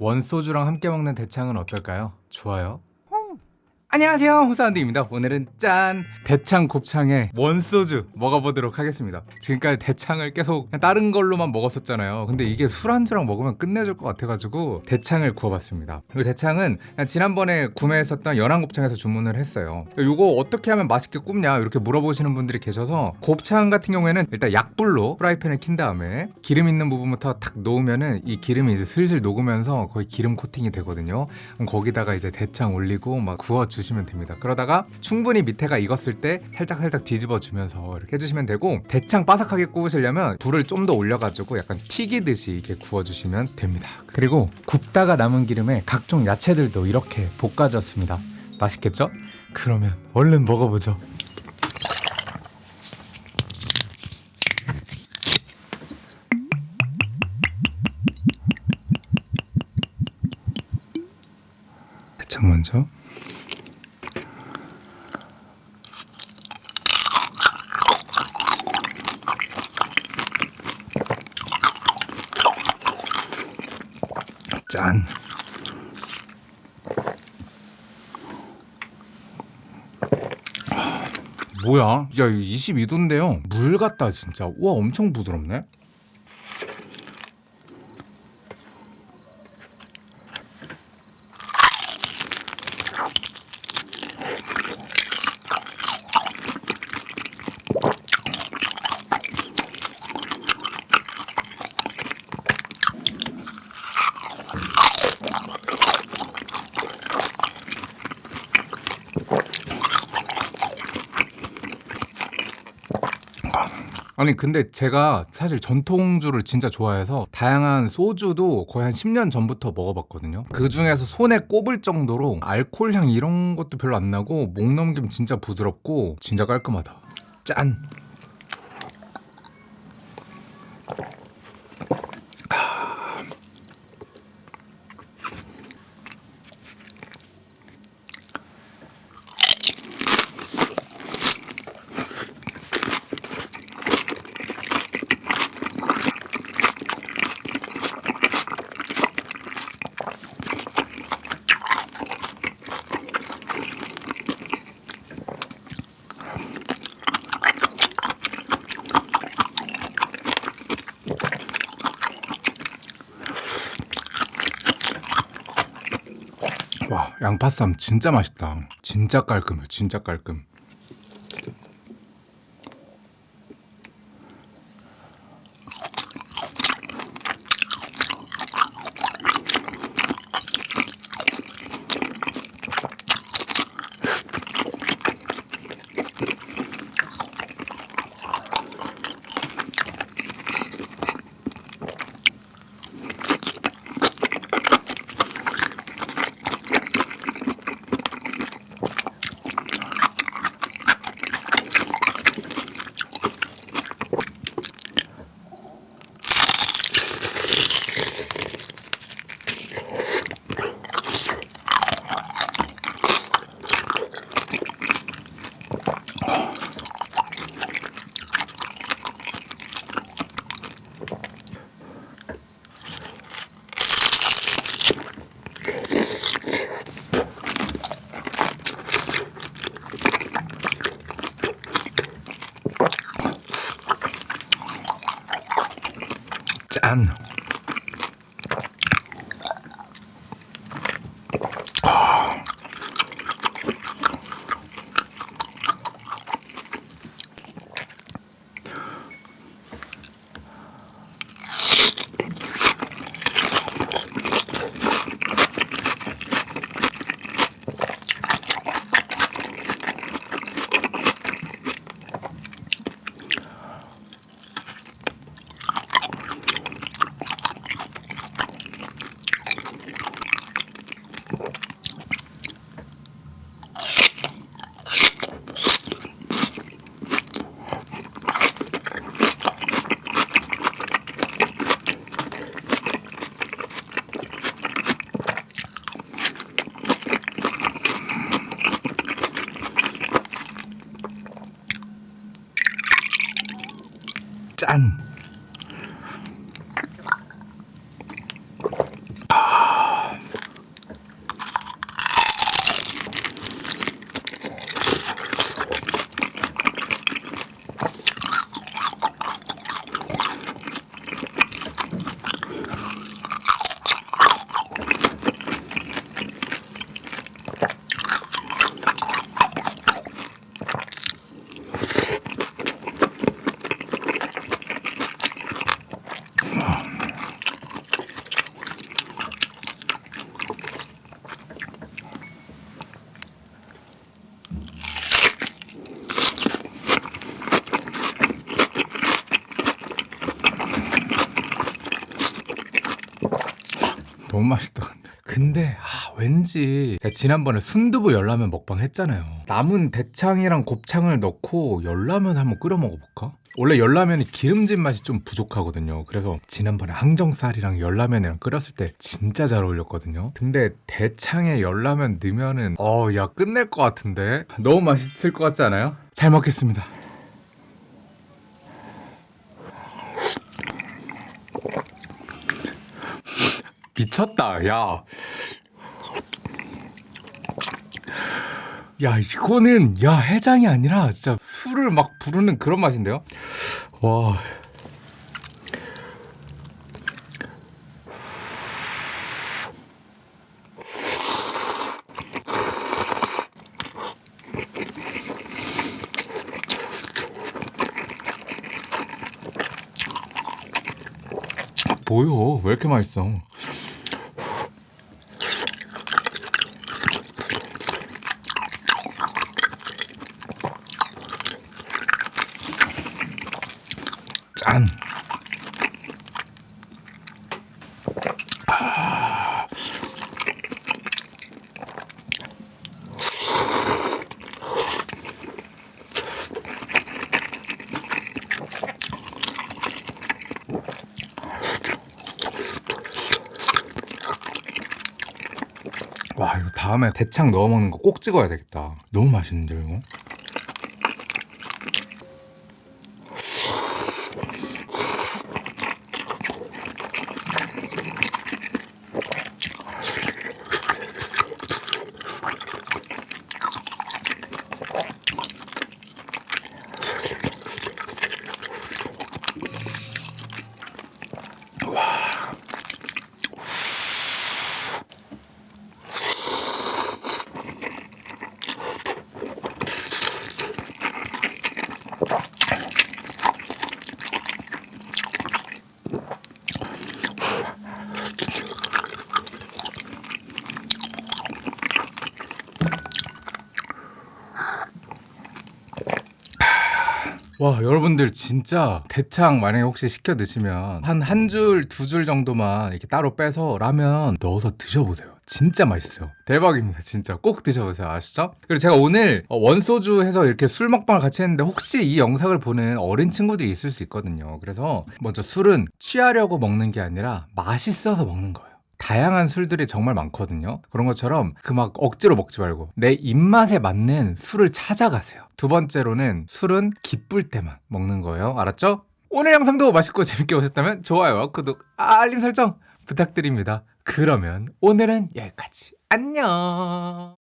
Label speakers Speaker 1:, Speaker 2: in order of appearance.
Speaker 1: 원소주랑 함께 먹는 대창은 어떨까요? 좋아요? 안녕하세요 홍사운드입니다. 오늘은 짠! 대창 곱창에 원소주 먹어보도록 하겠습니다. 지금까지 대창을 계속 다른 걸로만 먹었었잖아요. 근데 이게 술안주랑 먹으면 끝내줄 것 같아가지고 대창을 구워봤습니다. 그리고 대창은 그냥 지난번에 구매했었던 연안곱창에서 주문을 했어요. 이거 어떻게 하면 맛있게 굽냐 이렇게 물어보시는 분들이 계셔서 곱창 같은 경우에는 일단 약불로 프라이팬을 킨 다음에 기름 있는 부분부터 탁 놓으면은 이 기름이 이제 슬슬 녹으면서 거의 기름 코팅이 되거든요. 거기다가 이제 대창 올리고 막 구워 주 시면 됩니다. 그러다가 충분히 밑에가 익었을 때 살짝 살짝 뒤집어 주면서 이렇게 해주시면 되고 대창 바삭하게 구우시려면 불을 좀 더 올려가지고 약간 튀기듯이 이렇게 구워주시면 됩니다. 그리고 굽다가 남은 기름에 각종 야채들도 이렇게 볶아졌습니다. 맛있겠죠? 그러면 얼른 먹어보죠. 대창 먼저. 짠. 뭐야? 야, 22도인데요. 물 같다 진짜. 우와, 엄청 부드럽네. 아니 근데 제가 사실 전통주를 진짜 좋아해서 다양한 소주도 거의 한 10년 전부터 먹어봤거든요. 그 중에서 손에 꼽을 정도로 알코올 향 이런 것도 별로 안 나고 목 넘김 진짜 부드럽고 진짜 깔끔하다. 짠 와 양파쌈 진짜 맛있다. 진짜 깔끔해 진짜 깔끔 짠. 아. 짠. 맛있다 근데. 근데 아, 왠지 지난번에 순두부 열라면 먹방 했잖아요. 남은 대창이랑 곱창을 넣고 열라면 한번 끓여 먹어볼까? 원래 열라면이 기름진 맛이 좀 부족하거든요. 그래서 지난번에 항정살이랑 열라면이랑 끓였을 때 진짜 잘 어울렸거든요. 근데 대창에 열라면 넣으면은 어, 야 끝낼 것 같은데 너무 맛있을 것 같지 않아요? 잘 먹겠습니다. 미쳤다, 야. 야, 이거는, 야, 해장이 아니라, 진짜 술을 막 부르는 그런 맛인데요? 와. 뭐요? 왜 이렇게 맛있어? 짠. 와 이거 다음에 대창 넣어 먹는 거 꼭 찍어야 되겠다. 너무 맛있는데요 이거? 와 여러분들 진짜 대창 만약에 혹시 시켜 드시면 한 한 줄 두 줄 정도만 이렇게 따로 빼서 라면 넣어서 드셔보세요. 진짜 맛있어요. 대박입니다 진짜. 꼭 드셔보세요. 아시죠? 그리고 제가 오늘 어, 원소주 해서 이렇게 술 먹방을 같이 했는데 혹시 이 영상을 보는 어린 친구들이 있을 수 있거든요. 그래서 먼저 술은 취하려고 먹는 게 아니라 맛있어서 먹는 거예요 다양한 술들이 정말 많거든요. 그런 것처럼 그 막 억지로 먹지 말고 내 입맛에 맞는 술을 찾아가세요. 두 번째로는 술은 기쁠 때만 먹는 거예요. 알았죠? 오늘 영상도 맛있고 재밌게 보셨다면 좋아요, 구독, 알림 설정 부탁드립니다. 그러면 오늘은 여기까지. 안녕!